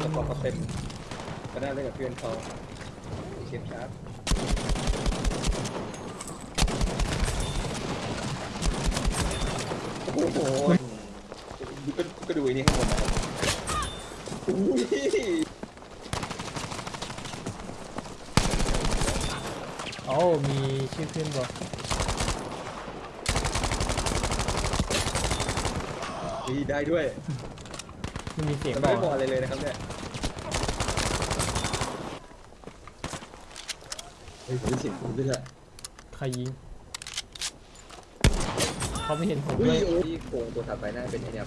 สปอร์ตเขาเต็มก็ได้เล่นกับเพื่อนเขาเชฟชาร์ปโอ้โหก็ก็ดูไอ้นี่ข้างบนนะครับอุ้ย โอ้มีชื่อขึ้นบอกดีได้ด้วย มันมีเสียงแต่บไม่อกบอกอะไรเลยนะครับเนี่ยเฮ้ยผมได้เสียงผมด้วยอะใครยิงเขาไม่เห็นผมอุ้ด้วยยโอ้ยโครงตัวถัดไปน่าเป็นไอ้เนี่ย